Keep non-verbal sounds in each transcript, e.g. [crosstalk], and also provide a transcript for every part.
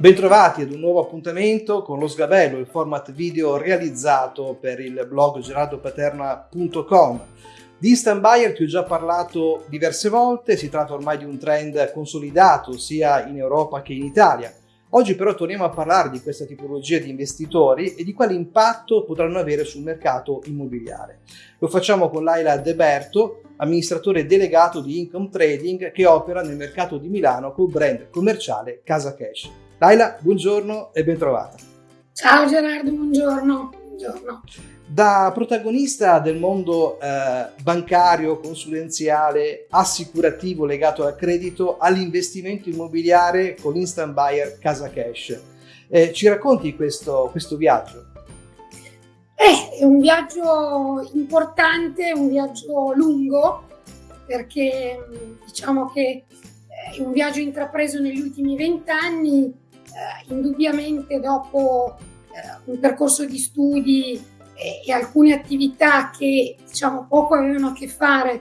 Bentrovati ad un nuovo appuntamento con Lo Sgabello, il format video realizzato per il blog gerardopaterna.com. Di instant buyer ti ho già parlato diverse volte, si tratta ormai di un trend consolidato sia in Europa che in Italia. Oggi però torniamo a parlare di questa tipologia di investitori e di quale impatto potranno avere sul mercato immobiliare. Lo facciamo con Laila De Berto, amministratore delegato di Income Trading che opera nel mercato di Milano col brand commerciale Casa Cash. Laila, buongiorno e bentrovata. Ciao Gerardo, buongiorno. buongiorno. Da protagonista del mondo eh, bancario, consulenziale, assicurativo legato al credito, all'investimento immobiliare con l'instant buyer Casa Cash. Eh, ci racconti questo, questo viaggio? Eh, è un viaggio importante, un viaggio lungo, perché diciamo che è un viaggio intrapreso negli ultimi vent'anni eh, indubbiamente dopo eh, un percorso di studi e, e, alcune attività che diciamo poco avevano a che fare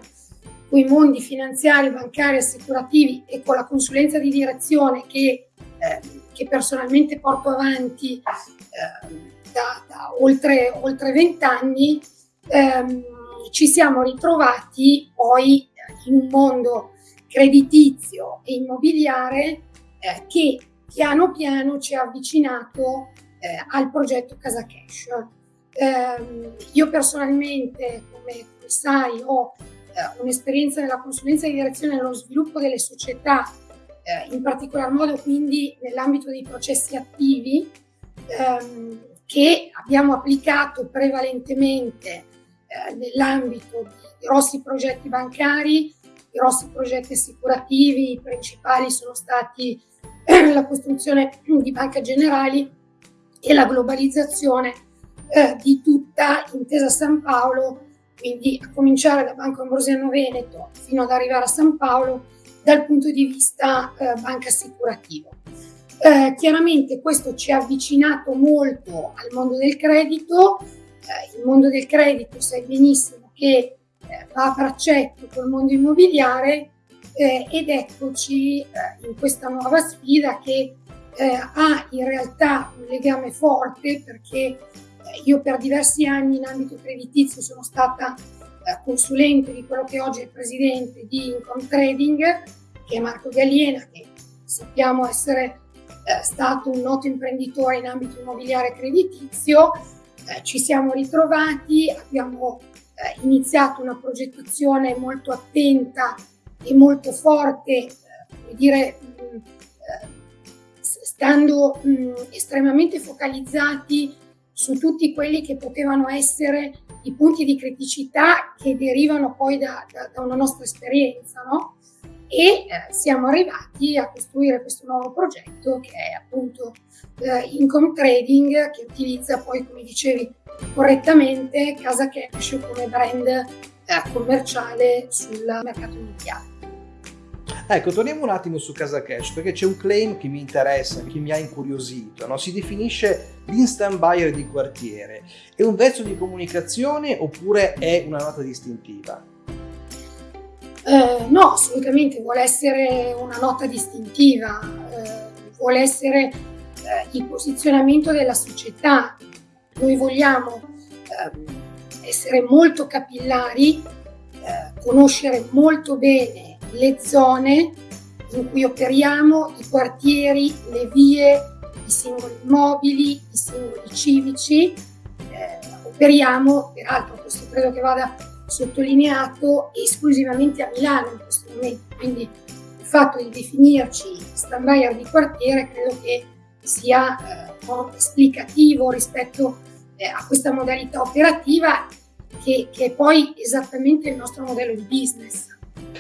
con i mondi finanziari, bancari, assicurativi e con la consulenza di direzione che, eh, che personalmente porto avanti eh, da, da, oltre, oltre 20 anni, ehm, ci siamo ritrovati poi in un mondo creditizio e immobiliare eh, che piano piano ci ha avvicinato eh, al progetto Casa Cash. Eh, io personalmente, come, sai, ho eh, un'esperienza nella consulenza di direzione nello sviluppo delle società, eh, in particolar modo quindi nell'ambito dei processi attivi, ehm, che abbiamo applicato prevalentemente eh, nell'ambito di grossi progetti bancari, grossi progetti assicurativi, i principali sono stati [clears throat] la costruzione [clears throat] di banche generali e la globalizzazione eh, di tutta Intesa San Paolo, quindi a cominciare da Banco Ambrosiano Veneto fino ad arrivare a San Paolo dal punto di vista eh, banca assicurativo. Eh, chiaramente questo ci ha avvicinato molto al mondo del credito, eh, il mondo del credito sai benissimo che eh, va a braccetto col mondo immobiliare eh, ed eccoci eh, in questa nuova sfida che eh, ha in realtà un legame forte perché eh, io per diversi anni in ambito creditizio sono stata eh, consulente di quello che oggi è il presidente di Income Trading, che è Marco Galliena, che sappiamo essere eh, stato un noto imprenditore in ambito immobiliare creditizio. ci siamo ritrovati, abbiamo iniziato una progettazione molto attenta e molto forte, come dire, mh, eh, stando mh, estremamente focalizzati su tutti quelli che potevano essere i punti di criticità che derivano poi da, da, da una nostra esperienza, no? E eh, siamo arrivati a costruire questo nuovo progetto che è appunto eh, Income Trading, che utilizza poi, come dicevi correttamente, Casa Cash come brand commerciale sul mercato immobiliare. Ecco, torniamo un attimo su Casa Cash perché c'è un claim che mi interessa, che mi ha incuriosito. No? Si definisce l'instant buyer di quartiere. È un vezzo di comunicazione oppure è una nota distintiva? Eh, no, assolutamente, vuole essere una nota distintiva, eh, vuole essere eh, il posizionamento della società. Noi vogliamo ehm, essere molto capillari, eh, conoscere molto bene le zone in cui operiamo, i quartieri, le vie, i singoli immobili, i singoli civici. Eh, operiamo, peraltro questo credo che vada sottolineato, esclusivamente a Milano in questo momento, quindi il fatto di definirci stand buyer di quartiere credo che sia eh, esplicativo rispetto eh, a questa modalità operativa che, che è poi esattamente il nostro modello di business.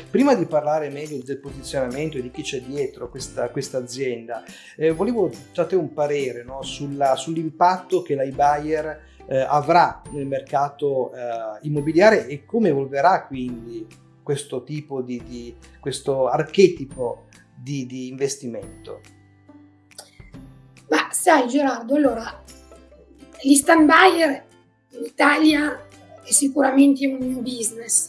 Prima di parlare meglio del posizionamento e di chi c'è dietro questa, questa azienda, eh, volevo da te un parere no, sull'impatto che l'iBuyer eh, avrà nel mercato eh, immobiliare e come evolverà quindi questo tipo di, di questo archetipo di, di investimento. Ma sai Gerardo, allora, gli stand buyer in Italia è sicuramente un new business.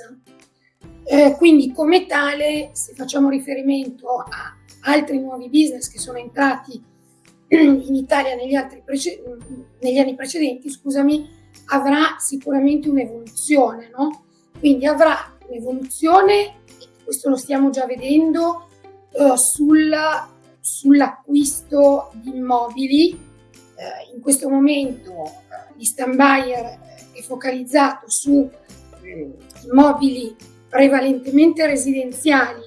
Eh, quindi come tale, se facciamo riferimento a altri nuovi business che sono entrati [clears throat] in Italia negli, negli anni precedenti, scusami, avrà sicuramente un'evoluzione, no? Quindi avrà un'evoluzione, questo lo stiamo già vedendo, eh, sul, sull'acquisto di immobili. In questo momento eh, l'Instant Buyer è focalizzato su eh, immobili prevalentemente residenziali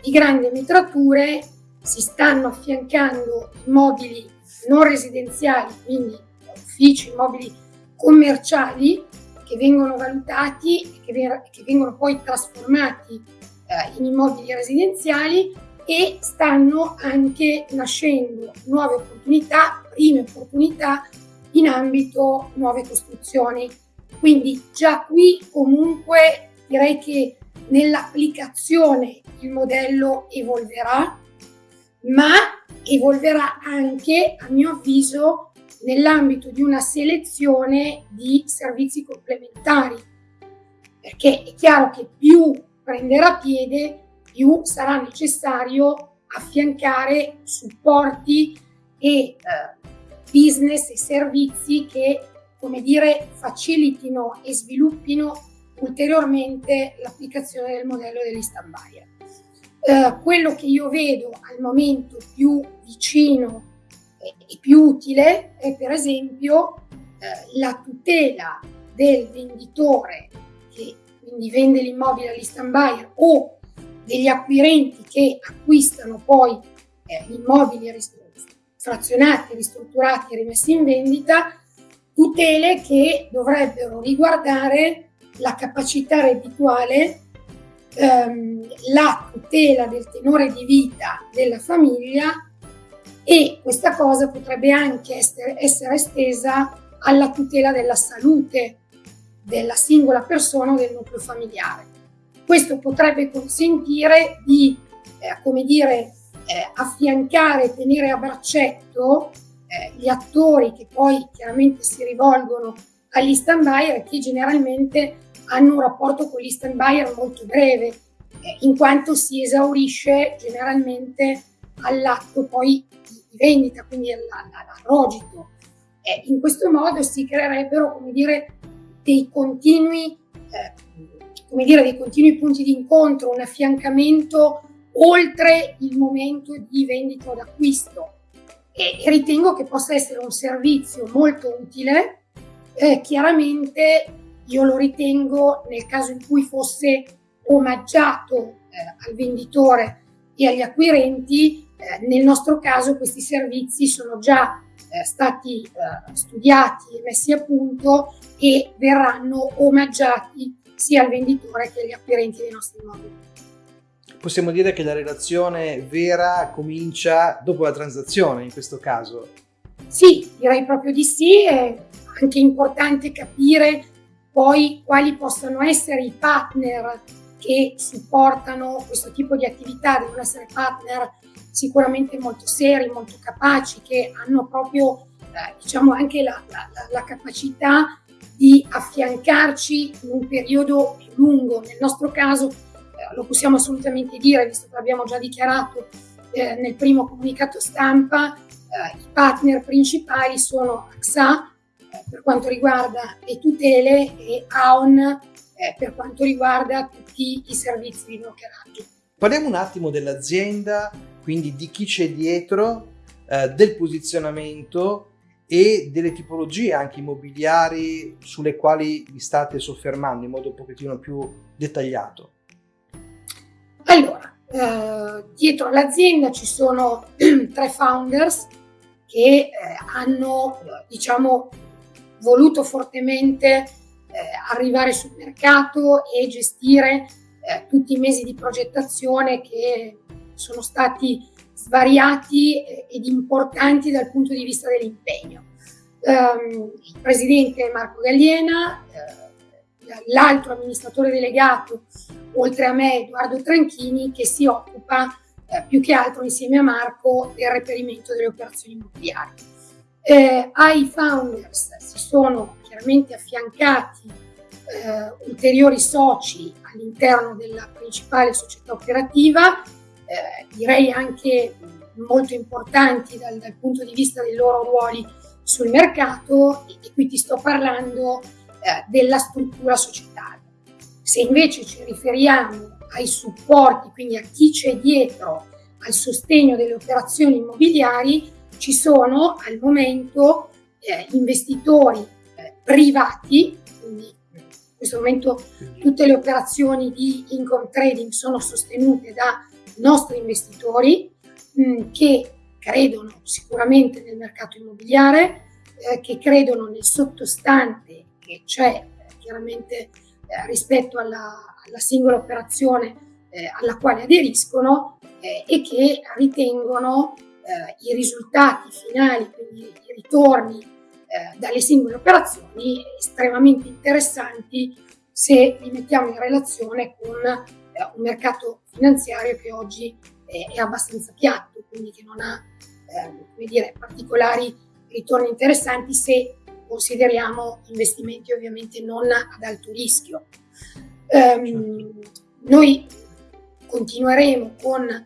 di grandi metrature, si stanno affiancando immobili non residenziali, quindi uffici, immobili commerciali che vengono valutati e che, che vengono poi trasformati eh, in immobili residenziali e stanno anche nascendo nuove opportunità, prime opportunità in ambito nuove costruzioni. Quindi già qui comunque direi che nell'applicazione il modello evolverà, ma evolverà anche, a mio avviso, nell'ambito di una selezione di servizi complementari, perché è chiaro che più prenderà piede, più sarà necessario affiancare supporti e eh, business e servizi che, come dire, facilitino e sviluppino ulteriormente l'applicazione del modello dell'instant buyer. Eh, quello che io vedo al momento più vicino e, più utile è per esempio eh, la tutela del venditore che quindi vende l'immobile all'instant buyer o degli acquirenti che acquistano poi eh, gli immobili frazionati, ristrutturati e rimessi in vendita, tutele che dovrebbero riguardare la capacità reddituale, ehm, la tutela del tenore di vita della famiglia e questa cosa potrebbe anche essere, essere estesa alla tutela della salute della singola persona o del nucleo familiare. Questo potrebbe consentire di, eh, come dire, eh, affiancare, tenere a braccetto eh, gli attori che poi chiaramente si rivolgono agli stand buyer che generalmente hanno un rapporto con gli stand buyer molto breve, eh, in quanto si esaurisce generalmente all'atto poi di vendita, quindi all'arrogito. Eh, in questo modo si creerebbero, come dire, dei continui eh, come dire, dei continui punti di incontro, un affiancamento oltre il momento di vendita o d'acquisto. E ritengo che possa essere un servizio molto utile. Eh, chiaramente io lo ritengo nel caso in cui fosse omaggiato eh, al venditore e agli acquirenti, eh, nel nostro caso questi servizi sono già eh, stati eh, studiati e messi a punto e verranno omaggiati sia al venditore che agli acquirenti dei nostri immobili. Possiamo dire che la relazione vera comincia dopo la transazione in questo caso? Sì, direi proprio di sì, è anche importante capire poi quali possano essere i partner che supportano questo tipo di attività, devono essere partner sicuramente molto seri, molto capaci, che hanno proprio eh, diciamo anche la, la, la capacità di affiancarci in un periodo più lungo. Nel nostro caso lo possiamo assolutamente dire, visto che l'abbiamo già dichiarato eh, nel primo comunicato stampa, eh, i partner principali sono AXA eh, per quanto riguarda le tutele e AON eh, per quanto riguarda tutti i servizi di brokeraggio. Parliamo un attimo dell'azienda, quindi di chi c'è dietro, eh, del posizionamento e delle tipologie anche immobiliari sulle quali vi state soffermando in modo un pochettino più dettagliato? Allora, eh, dietro l'azienda ci sono [clears throat] tre founders che eh, hanno, diciamo, voluto fortemente eh, arrivare sul mercato e gestire eh, tutti i mesi di progettazione che sono stati svariati ed importanti dal punto di vista dell'impegno. Um, il presidente Marco Galliena, eh, l'altro amministratore delegato, oltre a me Edoardo Tranchini, che si occupa eh, più che altro insieme a Marco del reperimento delle operazioni immobiliari. Eh, ai founders si sono chiaramente affiancati eh, ulteriori soci all'interno della principale società operativa, eh, direi anche molto importanti dal, dal, punto di vista dei loro ruoli sul mercato e, e qui ti sto parlando eh, della struttura societaria. Se invece ci riferiamo ai supporti, quindi a chi c'è dietro al sostegno delle operazioni immobiliari, ci sono al momento eh, investitori eh, privati, quindi in questo momento tutte le operazioni di income trading sono sostenute da nostri investitori mh, mm, che credono sicuramente nel mercato immobiliare, eh, che credono nel sottostante che c'è eh, chiaramente eh, rispetto alla, alla, singola operazione eh, alla quale aderiscono e che ritengono i risultati finali, quindi i ritorni dalle singole operazioni estremamente interessanti se li mettiamo in relazione con un mercato finanziario che oggi è, è abbastanza piatto, quindi che non ha eh, dire, particolari ritorni interessanti se consideriamo investimenti ovviamente non ad alto rischio. Um, noi continueremo con eh,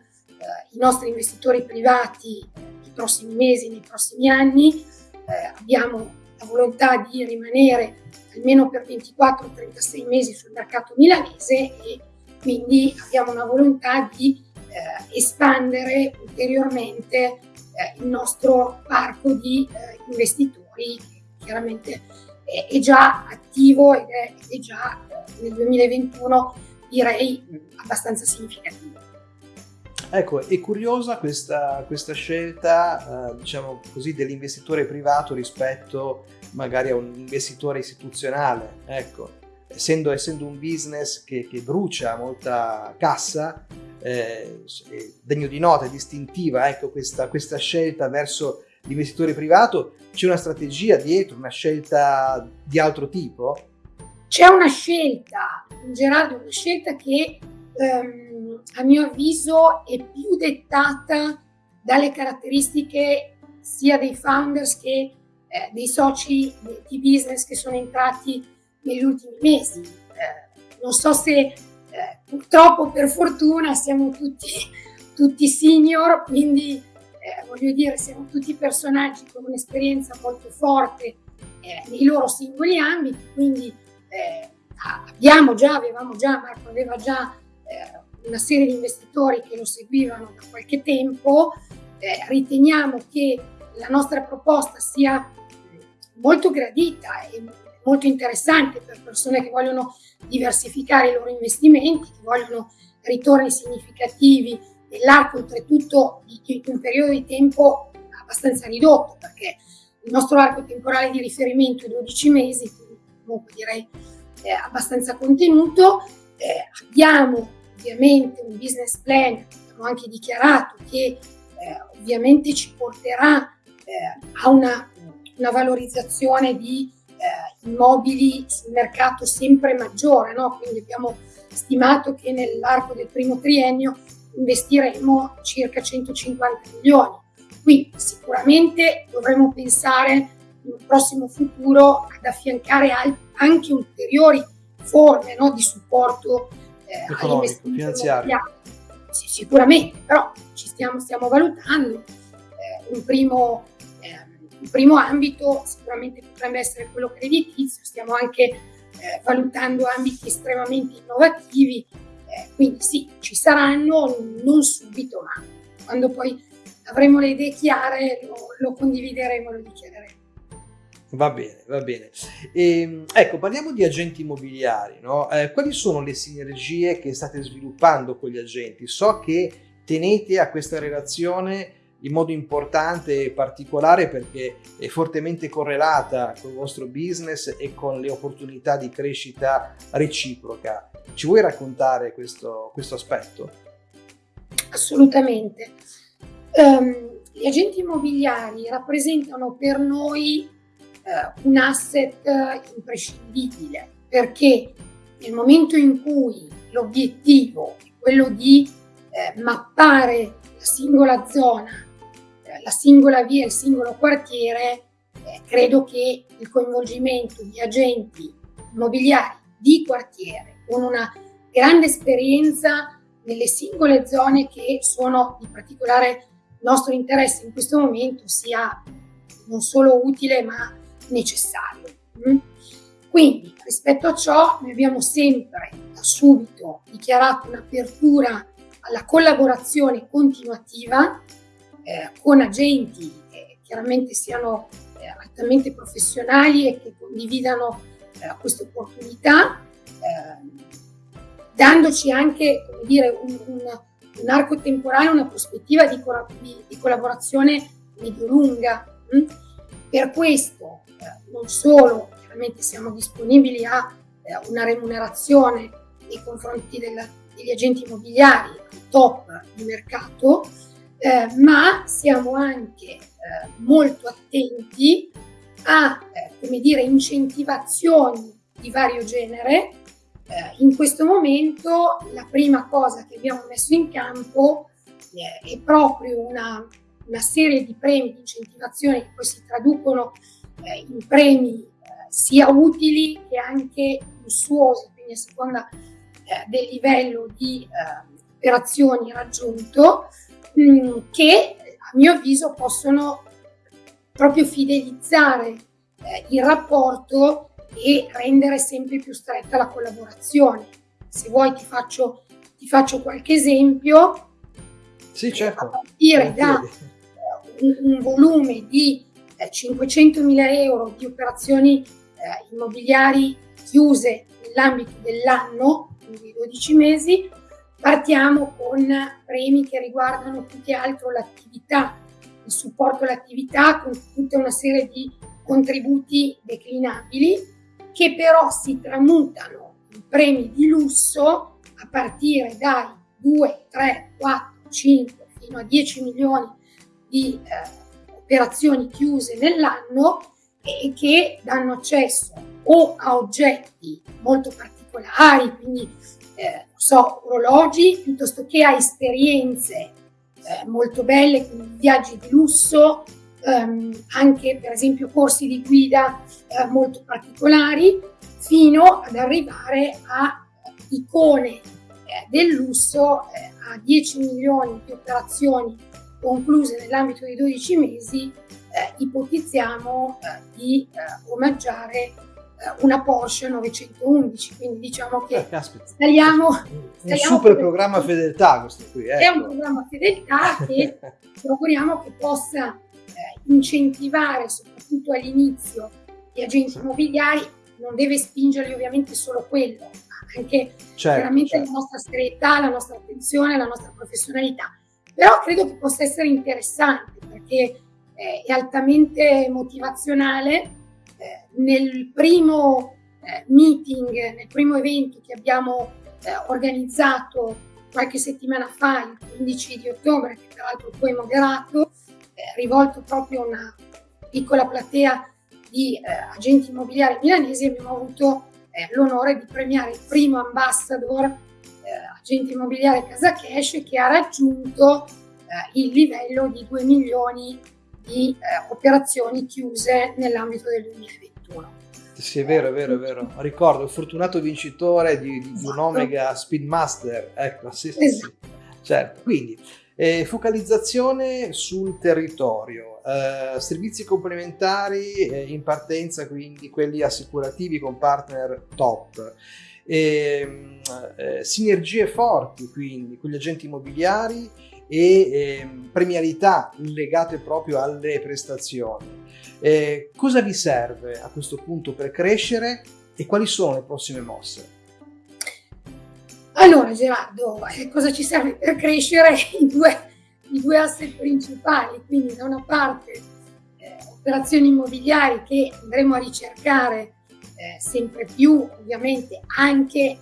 i nostri investitori privati nei prossimi mesi, nei prossimi anni, eh, abbiamo la volontà di rimanere almeno per 24-36 mesi sul mercato milanese e quindi abbiamo una volontà di eh, espandere ulteriormente eh, il nostro parco di eh, investitori chiaramente è, è, già attivo ed è, è già eh, nel 2021 direi abbastanza significativo. Ecco, è curiosa questa, questa scelta, eh, diciamo così, dell'investitore privato rispetto magari a un investitore istituzionale. Ecco, essendo, essendo un business che, che, brucia molta cassa, eh, degno di nota, distintiva, ecco, questa, questa scelta verso l'investitore privato, c'è una strategia dietro, una scelta di altro tipo? C'è una scelta, Gerardo, una scelta che ehm, a mio avviso è più dettata dalle caratteristiche sia dei founders che eh, dei soci di business che sono entrati negli ultimi mesi. Eh, non so se eh, purtroppo per fortuna siamo tutti, [laughs] tutti senior, quindi eh, voglio dire siamo tutti personaggi con un'esperienza molto forte eh, nei loro singoli ambiti, quindi eh, abbiamo già, avevamo già, Marco aveva già eh, una serie di investitori che lo seguivano da qualche tempo, riteniamo che la nostra proposta sia molto gradita e molto interessante per persone che vogliono diversificare i loro investimenti, che vogliono ritorni significativi nell'arco oltretutto di un periodo di tempo abbastanza ridotto, perché il nostro arco temporale di riferimento è 12 mesi, quindi comunque direi eh, abbastanza contenuto. Eh, abbiamo ovviamente un business plan, abbiamo anche dichiarato che eh, ovviamente ci porterà eh, a una, una valorizzazione di eh, immobili sul mercato sempre maggiore, no? quindi abbiamo stimato che nell'arco del primo triennio investiremo circa 150 milioni. Qui sicuramente dovremo pensare in un prossimo futuro ad affiancare anche ulteriori forme no, di supporto eh, economico, finanziario. Sì, sicuramente, però ci stiamo, stiamo valutando. Eh, un primo il primo ambito sicuramente potrebbe essere quello creditizio, stiamo anche eh, valutando ambiti estremamente innovativi, quindi sì, ci saranno, non subito, ma quando poi avremo le idee chiare lo, lo condivideremo, lo dichiareremo. Va bene, va bene. E, ehm, ecco, parliamo di agenti immobiliari. No? Eh, quali sono le sinergie che state sviluppando con gli agenti? So che tenete a questa relazione in modo importante e particolare perché è fortemente correlata con il vostro business e con le opportunità di crescita reciproca. Ci vuoi raccontare questo, questo aspetto? Assolutamente. Um, gli agenti immobiliari rappresentano per noi uh, un asset imprescindibile perché nel momento in cui l'obiettivo è quello di eh, mappare la singola zona la singola via, il singolo quartiere, eh, credo che il coinvolgimento di agenti immobiliari di quartiere con una grande esperienza nelle singole zone che sono di particolare nostro interesse in questo momento sia non solo utile ma necessario. Mm? Quindi rispetto a ciò noi abbiamo sempre da subito dichiarato un'apertura alla collaborazione continuativa eh, con agenti che chiaramente siano eh, altamente professionali e che condividano eh, queste opportunità, eh, dandoci anche dire, un, un, un, arco temporale, una prospettiva di, di, di collaborazione medio-lunga. Hm? Per questo eh, non solo chiaramente siamo disponibili a eh, una remunerazione nei confronti della, degli agenti immobiliari top di mercato, eh, ma siamo anche eh, molto attenti a eh, come dire, incentivazioni di vario genere. Eh, in questo momento la prima cosa che abbiamo messo in campo eh, è proprio una, una, serie di premi di incentivazione che poi si traducono eh, in premi sia utili che anche lussuosi, quindi a seconda del livello di operazioni raggiunto, mh, mm, che a mio avviso possono proprio fidelizzare eh, il rapporto e rendere sempre più stretta la collaborazione. Se vuoi ti faccio, ti faccio qualche esempio. Sì, certo. A partire da eh, un, un, volume di eh, 500.000 euro di operazioni eh, immobiliari chiuse nell'ambito dell'anno, quindi 12 mesi, partiamo con premi che riguardano più che altro l'attività il supporto all'attività con tutta una serie di contributi declinabili che però si tramutano in premi di lusso a partire dai 2, 3, 4, 5 fino a 10 milioni di eh, operazioni chiuse nell'anno e che danno accesso o a oggetti molto particolari, quindi eh, so, orologi, piuttosto che a esperienze eh, molto belle, quindi viaggi di lusso, ehm, anche per esempio corsi di guida eh, molto particolari, fino ad arrivare a icone eh, del lusso eh, a 10 milioni di operazioni concluse nell'ambito di 12 mesi, eh, ipotizziamo di omaggiare eh, una Porsche 911, quindi diciamo che eh, stariamo, un super programma fedeltà questo qui. Ecco. È un programma fedeltà che [laughs] ci auguriamo che possa eh, incentivare soprattutto all'inizio gli agenti immobiliari, non deve spingerli ovviamente solo quello, ma anche certo, veramente certo. la nostra serietà, la nostra attenzione, la nostra professionalità. Però credo che possa essere interessante perché eh, è altamente motivazionale eh, nel primo eh, meeting, nel primo evento che abbiamo eh, organizzato qualche settimana fa, il 15 di ottobre, che peraltro poi moderato, rivolto proprio a una piccola platea di agenti immobiliari milanesi, abbiamo avuto l'onore di premiare il primo ambassador agente immobiliare Casa Cash che ha raggiunto il livello di 2 milioni di di eh, operazioni chiuse nell'ambito del 2021. Sì, è vero, è vero, è vero. Ricordo il fortunato vincitore di, di esatto. un Omega Speedmaster. Ecco, sì, sì, esatto. sì. Certo. Quindi, eh, focalizzazione sul territorio, eh, servizi complementari eh, in partenza, quindi quelli assicurativi con partner top. Ehm, eh, sinergie forti quindi con gli agenti immobiliari e eh, premialità legate proprio alle prestazioni. Eh, cosa vi serve a questo punto per crescere e quali sono le prossime mosse? Allora Gerardo, eh, cosa ci serve per crescere? [laughs] I due, i due asset principali, quindi da una parte eh, operazioni immobiliari che andremo a ricercare eh, sempre più, ovviamente anche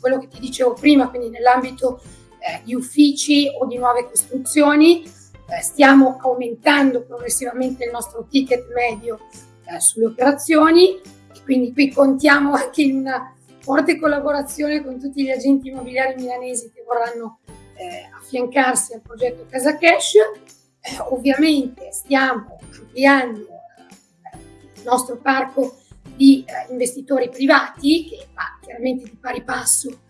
quello che ti dicevo prima, quindi nell'ambito eh, di uffici o di nuove costruzioni. Eh, stiamo aumentando progressivamente il nostro ticket medio eh, sulle operazioni e quindi qui contiamo anche in una forte collaborazione con tutti gli agenti immobiliari milanesi che vorranno eh, affiancarsi al progetto Casa Cash. Eh, ovviamente stiamo ampliando eh, il nostro parco di investitori privati che va chiaramente di pari passo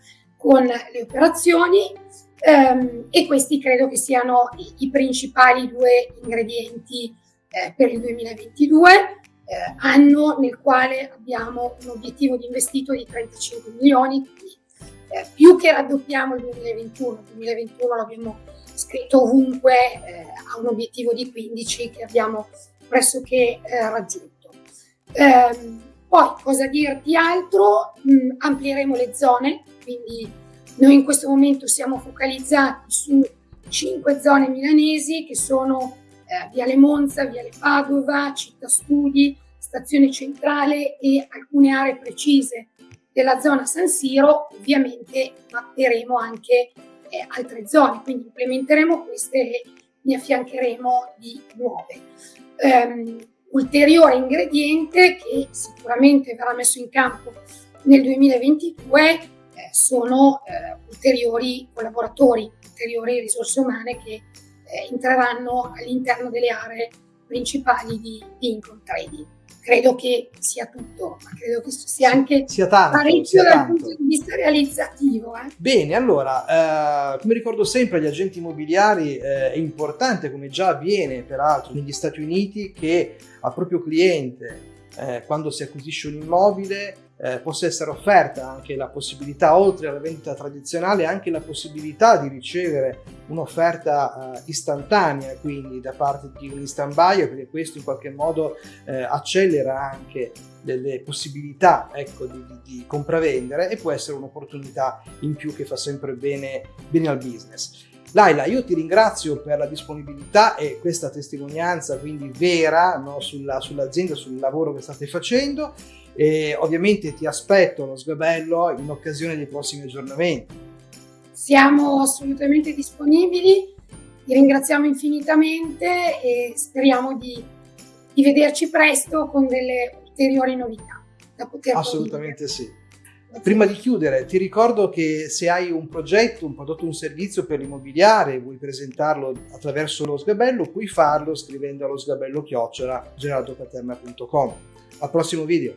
con le operazioni ehm, e questi credo che siano i, i principali due ingredienti eh, per il 2022, eh, anno nel quale abbiamo un obiettivo di investito di 35 milioni, quindi eh, più che raddoppiamo il 2021, il 2021 l'abbiamo scritto ovunque, eh, ha un obiettivo di 15 che abbiamo pressoché eh, raggiunto. Poi cosa dirti altro? Mm, amplieremo le zone, quindi noi in questo momento siamo focalizzati su cinque zone milanesi che sono eh, Viale Monza, Viale Padova, Città Studi, Stazione Centrale e alcune aree precise della zona San Siro. Ovviamente mapperemo anche eh, altre zone, quindi implementeremo queste e ne affiancheremo di nuove. Um, ulteriore ingrediente che sicuramente verrà messo in campo nel 2022 eh, sono eh, ulteriori collaboratori, ulteriori risorse umane che eh, entreranno all'interno delle aree principali di, di Income Trading. Credo che sia tutto, ma credo che sia anche sia tanto, parecchio sia dal tanto. punto di vista realizzativo. Eh. Bene, allora, eh, come ricordo sempre agli agenti immobiliari eh, è importante, come già avviene peraltro negli Stati Uniti, che al proprio cliente, eh, quando si acquisisce un immobile, eh, possa essere offerta anche la possibilità, oltre alla vendita tradizionale, anche la possibilità di ricevere un'offerta eh, istantanea, quindi da parte di un instant buyer, perché questo in qualche modo eh, accelera anche delle possibilità ecco, di, di, di compravendere e può essere un'opportunità in più che fa sempre bene, bene al business. Laila, io ti ringrazio per la disponibilità e questa testimonianza quindi vera no, sulla, sull'azienda, sul lavoro che state facendo e ovviamente ti aspetto lo sgabello in occasione dei prossimi aggiornamenti. Siamo assolutamente disponibili, ti ringraziamo infinitamente e speriamo di, di vederci presto con delle ulteriori novità da poter Assolutamente sì. Prima di chiudere, ti ricordo che se hai un progetto, un prodotto, un servizio per l'immobiliare e vuoi presentarlo attraverso lo sgabello, puoi farlo scrivendo allo sgabello chiocciola gerardopaterna.com. Al prossimo video!